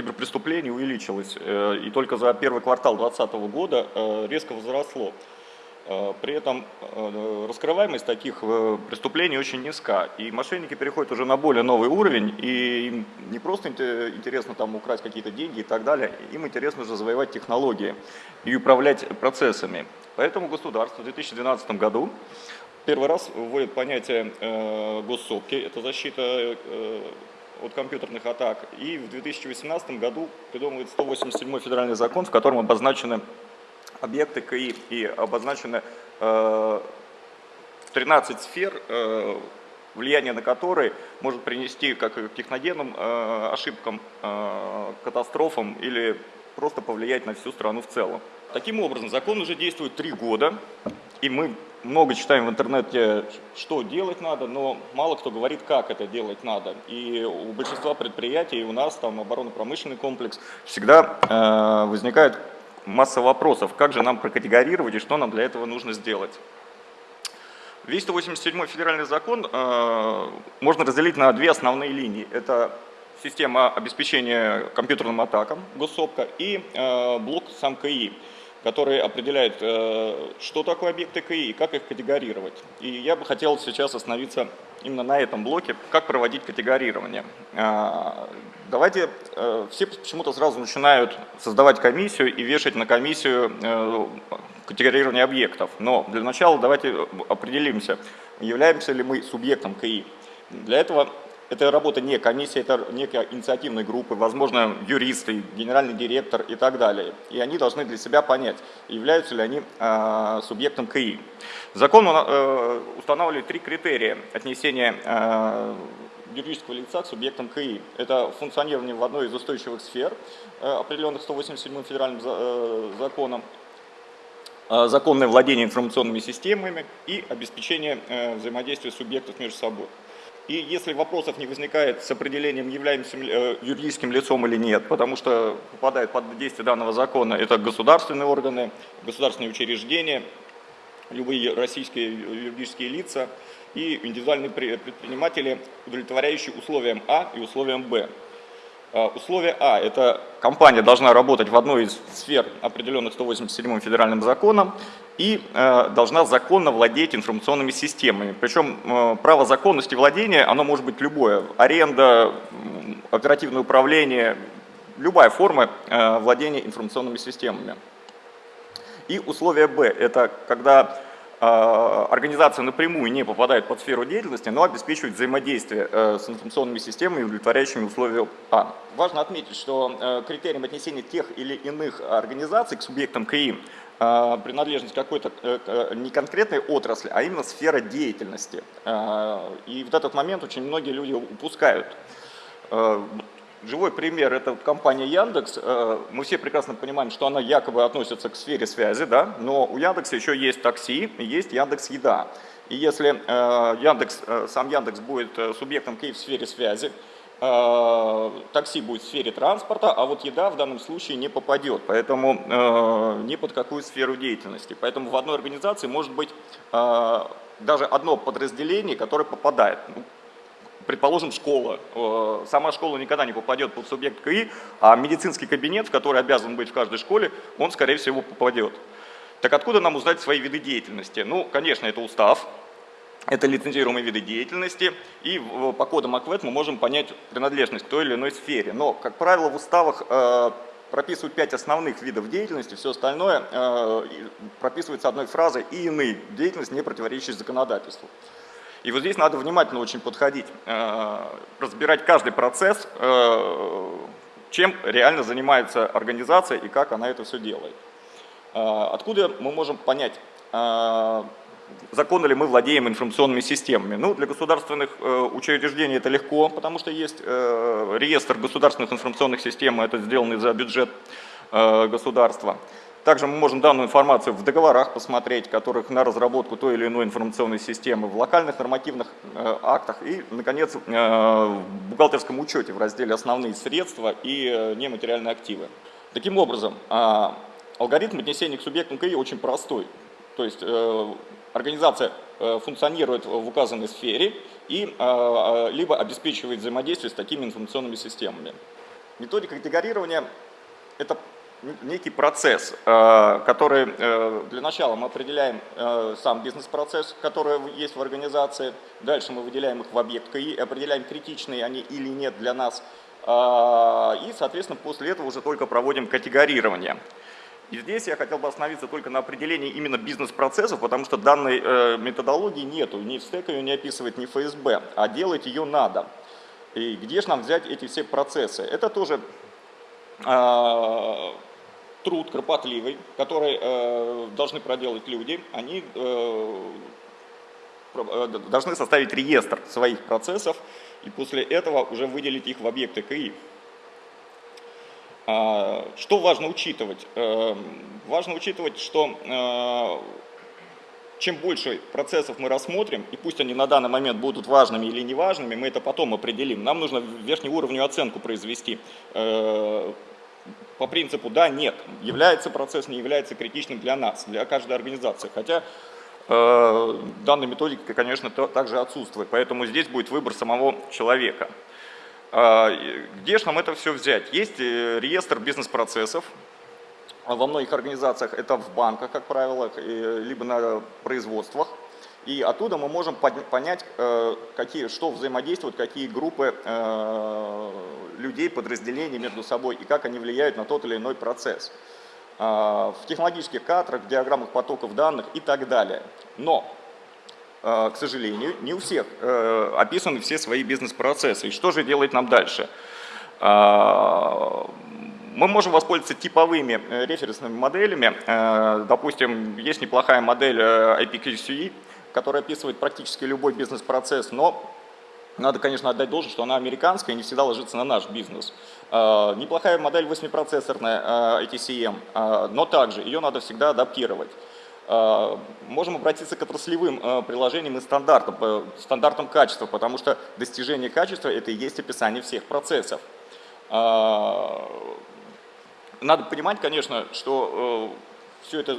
киберпреступлений увеличилось, э, и только за первый квартал 2020 года резко возросло. При этом раскрываемость таких преступлений очень низка, и мошенники переходят уже на более новый уровень, и им не просто интересно там украсть какие-то деньги и так далее, им интересно же завоевать технологии и управлять процессами. Поэтому государство в 2012 году первый раз вводит понятие э, госсопки, это защита э, от компьютерных атак, и в 2018 году придумывает 187 федеральный закон, в котором обозначены объекты КИ и обозначены э, 13 сфер, э, влияние на которые может принести как к техногенным э, ошибкам, э, катастрофам или просто повлиять на всю страну в целом. Таким образом, закон уже действует три года, и мы много читаем в интернете, что делать надо, но мало кто говорит, как это делать надо. И у большинства предприятий, у нас там оборонно-промышленный комплекс, всегда э, возникает масса вопросов, как же нам прокатегорировать и что нам для этого нужно сделать. Весь 187 федеральный закон э, можно разделить на две основные линии. Это система обеспечения компьютерным атакам, госсопка, и э, блок сам КИ который определяет, э, что такое объекты КИ и как их категорировать. И я бы хотел сейчас остановиться именно на этом блоке, как проводить категорирование. А, давайте, э, все почему-то сразу начинают создавать комиссию и вешать на комиссию э, категорирование объектов. Но для начала давайте определимся, являемся ли мы субъектом КИ. Для этого это работа не комиссии, это некая инициативной группы, возможно, юристы, генеральный директор и так далее. И они должны для себя понять, являются ли они э, субъектом КИ. Закон э, устанавливает три критерия отнесения э, юридического лица к субъектам КИ. Это функционирование в одной из устойчивых сфер, э, определенных 187 федеральным э, законом, э, законное владение информационными системами и обеспечение э, взаимодействия субъектов между собой. И если вопросов не возникает с определением, являемся э, юридическим лицом или нет, потому что попадает под действие данного закона, это государственные органы, государственные учреждения, любые российские юридические лица и индивидуальные предприниматели, удовлетворяющие условиям А и условиям Б. А, условие А – это компания должна работать в одной из сфер, определенных 187 федеральным законом, и э, должна законно владеть информационными системами. Причем э, право законности владения, оно может быть любое. Аренда, оперативное управление, любая форма э, владения информационными системами. И условие Б – это когда организация напрямую не попадает под сферу деятельности, но обеспечивает взаимодействие э, с информационными системами, удовлетворяющими условия А. Важно отметить, что э, критерием отнесения тех или иных организаций к субъектам КИ э, принадлежность какой-то не конкретной отрасли, а именно сфера деятельности. И вот этот момент очень многие люди упускают. Живой пример – это компания Яндекс. Э, мы все прекрасно понимаем, что она якобы относится к сфере связи, да? но у Яндекса еще есть такси, есть Яндекс Еда. И если э, Яндекс, э, сам Яндекс будет субъектом КИ в сфере связи, такси будет в сфере транспорта, а вот еда в данном случае не попадет, поэтому ни под какую сферу деятельности. Поэтому в одной организации может быть даже одно подразделение, которое попадает. Предположим, школа. Э, сама школа никогда не попадет под субъект КИ, а медицинский кабинет, в который обязан быть в каждой школе, он, скорее всего, попадет. Так откуда нам узнать свои виды деятельности? Ну, конечно, это устав, это лицензируемые виды деятельности, и по кодам АКВЭД мы можем понять принадлежность к той или иной сфере. Но, как правило, в уставах э, прописывают пять основных видов деятельности, все остальное э, прописывается одной фразой «и иные деятельности, не противоречащие законодательству». И вот здесь надо внимательно очень подходить, э, разбирать каждый процесс, э, чем реально занимается организация и как она это все делает. Э, откуда мы можем понять, законно ли мы владеем информационными системами? Ну, для государственных учреждений это легко, потому что есть реестр государственных информационных систем, это сделанный за бюджет государства. Также мы можем данную информацию в договорах посмотреть, которых на разработку той или иной информационной системы, в локальных нормативных э, актах и, наконец, э, в бухгалтерском учете в разделе «Основные средства и э, нематериальные активы». Таким образом, э, алгоритм отнесения к субъектам КИ очень простой. То есть организация функционирует в указанной сфере и либо обеспечивает взаимодействие с такими информационными системами. Методика категорирования – это некий процесс, э, который э, для начала мы определяем э, сам бизнес-процесс, который есть в организации, дальше мы выделяем их в объект КИ, определяем, критичные они или нет для нас, и, соответственно, после этого уже только проводим категорирование. И здесь я хотел бы остановиться только на определении именно бизнес-процессов, потому что данной методологии нету, ни в стек ее не описывает, ни ФСБ, а делать ее надо. И где же нам взять эти все процессы? Это тоже труд кропотливый, который э, должны проделать люди, они э, э, должны составить реестр своих процессов и после этого уже выделить их в объекты КИ. А, что важно учитывать? Э, важно учитывать, что э, чем больше процессов мы рассмотрим, и пусть они на данный момент будут важными или неважными, мы это потом определим. Нам нужно верхнеуровневую оценку произвести по принципу «да», «нет», является процесс, не является критичным для нас, для каждой организации. Хотя э, данная методика, конечно, то, также отсутствует, поэтому здесь будет выбор самого человека. Э, где же нам это все взять? Есть э, реестр бизнес-процессов, во многих организациях это в банках, как правило, э, либо на производствах. И оттуда мы можем понять, э, какие, что взаимодействуют, какие группы э, людей, подразделений между собой и как они влияют на тот или иной процесс. Э, в технологических кадрах, в диаграммах потоков данных и так далее. Но, к сожалению, не у всех описаны все свои бизнес-процессы. И что же делать нам дальше? Мы можем воспользоваться типовыми референсными моделями. Допустим, есть неплохая модель IPQCE, которая описывает практически любой бизнес-процесс, но надо, конечно, отдать должное, что она американская и не всегда ложится на наш бизнес. А, неплохая модель 8-процессорная ITCM, а, но также ее надо всегда адаптировать. А, можем обратиться к отраслевым приложениям и стандартам, стандартам качества, потому что достижение качества – это и есть описание всех процессов. Надо понимать, конечно, что э, все это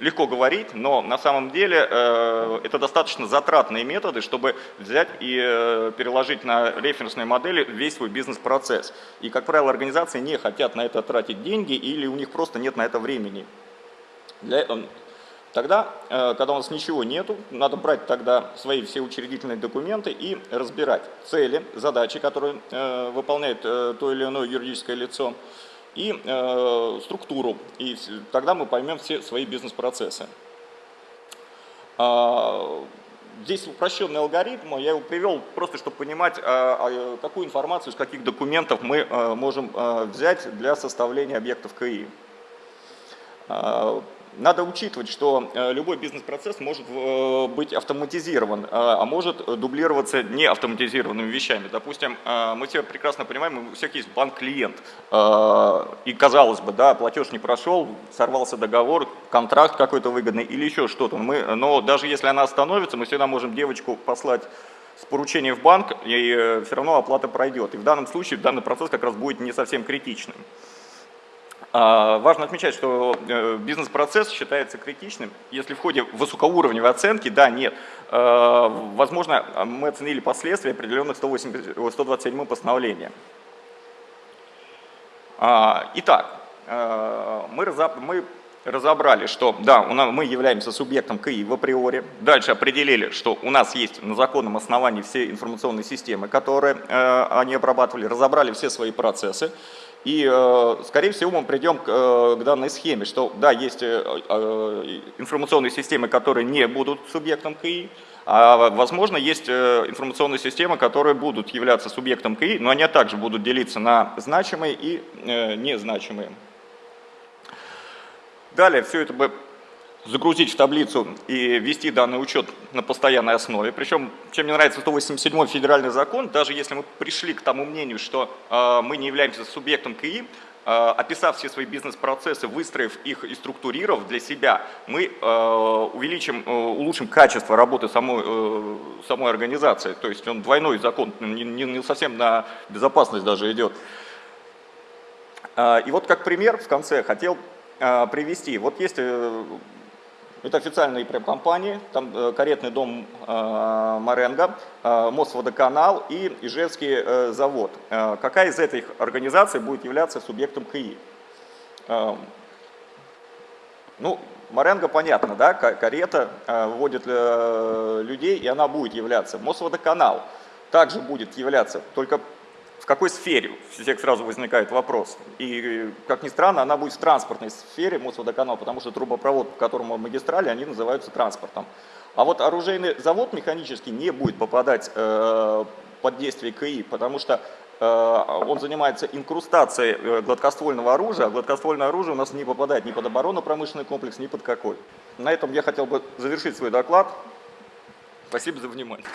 легко говорить, но на самом деле э, это достаточно затратные методы, чтобы взять и э, переложить на референсные модели весь свой бизнес-процесс. И, как правило, организации не хотят на это тратить деньги или у них просто нет на это времени. Для, тогда, э, когда у нас ничего нету, надо брать тогда свои все учредительные документы и разбирать цели, задачи, которые э, выполняет э, то или иное юридическое лицо, и э, структуру, и тогда мы поймем все свои бизнес-процессы. А, здесь упрощенный алгоритм, я его привел просто, чтобы понимать, а, а, какую информацию, из каких документов мы э, можем э, взять для составления объектов КИ. Надо учитывать, что э, любой бизнес-процесс может э, быть автоматизирован, э, а может дублироваться неавтоматизированными вещами. Допустим, мы все прекрасно понимаем, у всех есть банк-клиент, и казалось бы, да, платеж не прошел, сорвался договор, контракт какой-то выгодный или еще что-то. Но даже если она остановится, мы всегда можем девочку послать с поручением в банк, и все равно оплата пройдет. И в данном случае данный процесс как раз будет не совсем критичным. А, важно отмечать, что э, бизнес-процесс считается критичным, если в ходе высокоуровневой оценки, да, нет, э, возможно, мы оценили последствия определенных 127 постановления. А, итак, э, мы разобрали, что да, мы являемся субъектом КИ в априори. Дальше определили, что у нас есть на законном основании все информационные системы, которые они обрабатывали, разобрали все свои процессы. И, э, скорее всего, мы придем э, к данной схеме, что, да, есть э, информационные системы, которые не будут субъектом КИ, а, возможно, есть информационные системы, которые будут являться субъектом КИ, но они также будут делиться на значимые и незначимые. Далее все это загрузить в таблицу и ввести данный учет на постоянной основе. Причем, чем мне нравится 187 федеральный закон, даже если мы пришли к тому мнению, что э, мы не являемся субъектом КИ, э, описав все свои бизнес-процессы, выстроив их и структурировав для себя, мы э, увеличим, э, улучшим качество работы самой, э, самой организации. То есть он двойной закон, не, не, не совсем на безопасность даже идет. Э, и вот как пример в конце хотел привести. Вот есть Это официальные прям компании, там э, каретный дом э, Маренго, э, Мосводоканал и Ижевский э, завод. Э, какая из этих организаций будет являться субъектом КИ? Э, ну, Маренго понятно, да, карета э, вводит э, людей, и она будет являться. Мосводоканал также будет являться, только какой сфере? У всех сразу возникает вопрос. И, как ни странно, она будет в транспортной сфере Мосводоканал, потому что трубопровод, по которому магистрали, они называются транспортом. А вот оружейный завод механический не будет попадать э, под действие КИ, потому что э, он занимается инкрустацией э, гладкоствольного оружия, а гладкоствольное оружие у нас не попадает ни под оборонно-промышленный комплекс, ни под какой. На этом я хотел бы завершить свой доклад. Спасибо за внимание.